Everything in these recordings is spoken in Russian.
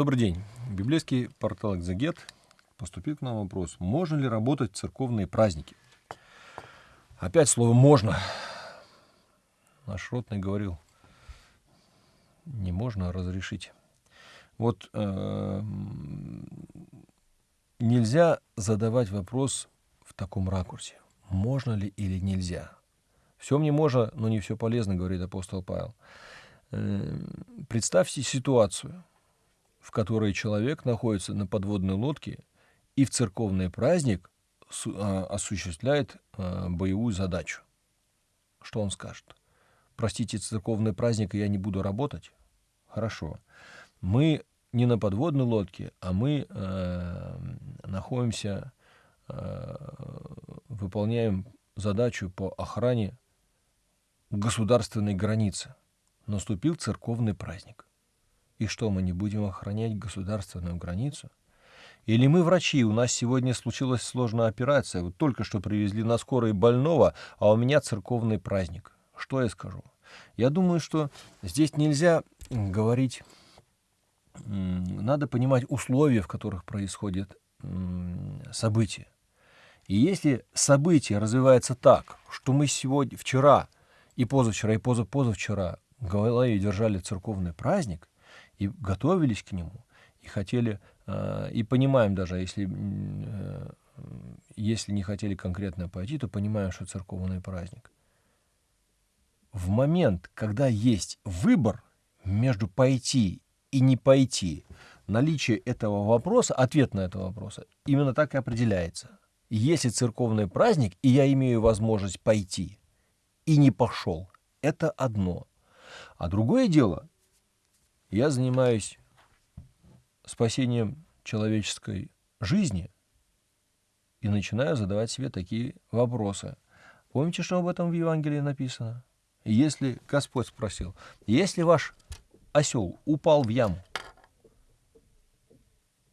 Добрый день. Библейский портал «Экзегет» поступил к нам вопрос. Можно ли работать в церковные праздники? Опять слово «можно». Наш ротный говорил, не можно а разрешить. Вот э, нельзя задавать вопрос в таком ракурсе. Можно ли или нельзя? Все мне можно, но не все полезно, говорит апостол Павел. Э, представьте ситуацию, в которой человек находится на подводной лодке и в церковный праздник а, осуществляет а, боевую задачу. Что он скажет? Простите, церковный праздник, и я не буду работать? Хорошо. Мы не на подводной лодке, а мы э, находимся, э, выполняем задачу по охране государственной границы. Наступил церковный праздник. И что, мы не будем охранять государственную границу? Или мы врачи, у нас сегодня случилась сложная операция, вот только что привезли на скорой больного, а у меня церковный праздник. Что я скажу? Я думаю, что здесь нельзя говорить, надо понимать условия, в которых происходит событие. И если событие развивается так, что мы сегодня, вчера и позавчера, и позапозавчера в голове держали церковный праздник, и готовились к нему, и хотели, э, и понимаем даже, если, э, если не хотели конкретно пойти, то понимаем, что церковный праздник. В момент, когда есть выбор между пойти и не пойти, наличие этого вопроса, ответ на этого вопроса, именно так и определяется. Если церковный праздник, и я имею возможность пойти, и не пошел, это одно. А другое дело, я занимаюсь спасением человеческой жизни и начинаю задавать себе такие вопросы. Помните, что об этом в Евангелии написано? Если Господь спросил, если ваш осел упал в яму,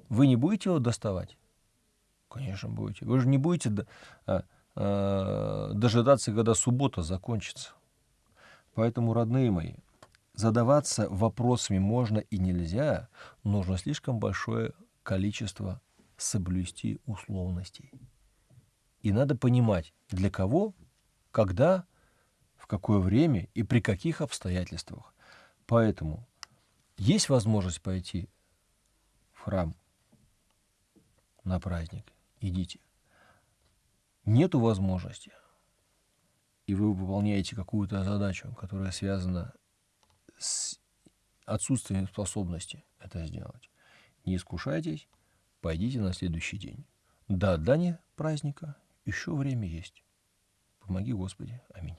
вы не будете его доставать? Конечно, будете. Вы же не будете а, а, дожидаться, когда суббота закончится. Поэтому, родные мои, задаваться вопросами можно и нельзя, нужно слишком большое количество соблюсти условностей. И надо понимать, для кого, когда, в какое время и при каких обстоятельствах. Поэтому есть возможность пойти в храм на праздник, идите. Нету возможности, и вы выполняете какую-то задачу, которая связана отсутствием способности это сделать. Не искушайтесь, пойдите на следующий день. До отдания праздника еще время есть. Помоги, Господи. Аминь.